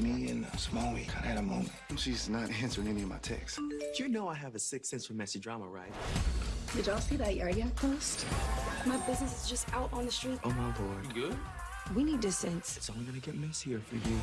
Me and uh, Smalley kind of had a moment. She's not answering any of my texts. You know I have a sixth sense for messy drama, right? Did y'all see that Yard Yak post? My business is just out on the street. Oh my lord. You good? We need distance. It's only gonna get messier for you.